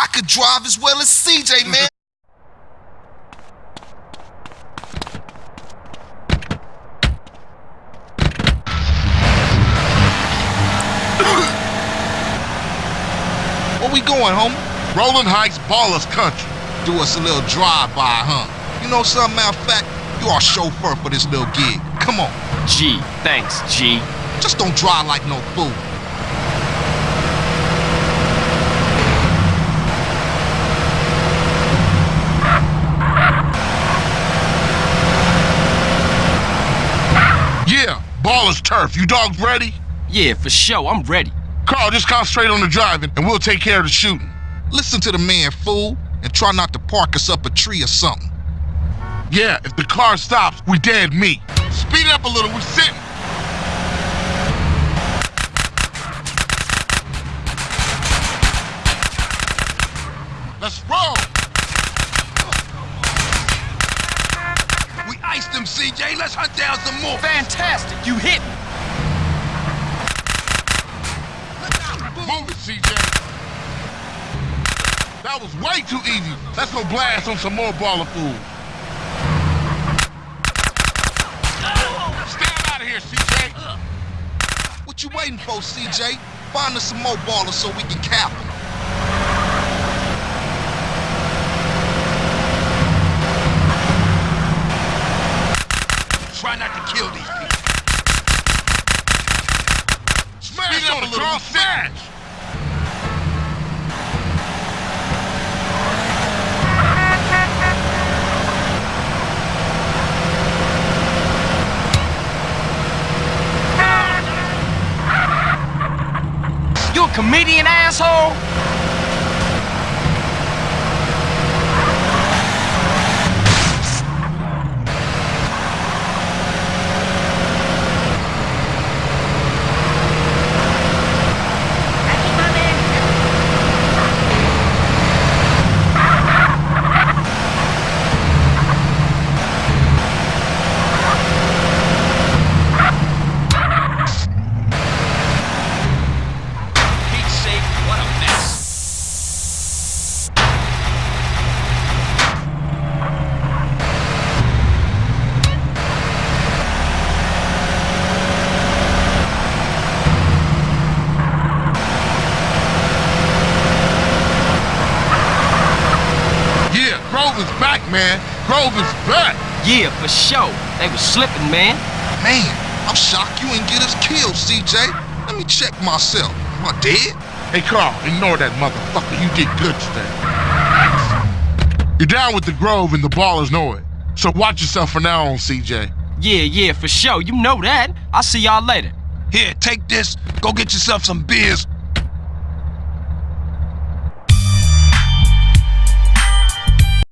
I could drive as well as CJ, man. Mm-hmm. Where we going, homie? Rolling Heights Ballas Country. Do us a little drive-by, huh? You know something, matter of fact, you our chauffeur for this little gig. Come on. G, thanks, G. Just don't drive like no fool. Yeah, Ballas Turf. You dogs ready? Yeah, for sure, I'm ready. Carl, just concentrate on the driving, and we'll take care of the shooting. Listen to the man, fool, and try not to park us up a tree or something. Yeah, if the car stops, we dead meat. Speed it up a little, we're sitting. Let's roll. We them, CJ. Let's hunt down some more. Fantastic, you hit me. Move it, CJ. That was way too easy. Let's go blast on some more baller food. Stand out of here, CJ. What you waiting for, CJ? Find us some more Ballas so we can cap them. Try not to kill these people. Smash Speed up on a it, little, Carl. we Smash. You a comedian, asshole? Pete's sake, what a mess. Yeah, Grove is back, man. Grove is back. Yeah, for sure. They was slipping, man. Man, I'm shocked you ain't get us killed, CJ. Let me check myself. Am I dead? Hey, Carl, ignore that motherfucker. You did good today. You're down with the Grove and the Ballas know it. So watch yourself from now on, CJ. Yeah, yeah, for sure. You know that. I'll see y'all later. Here, take this. Go get yourself some beers.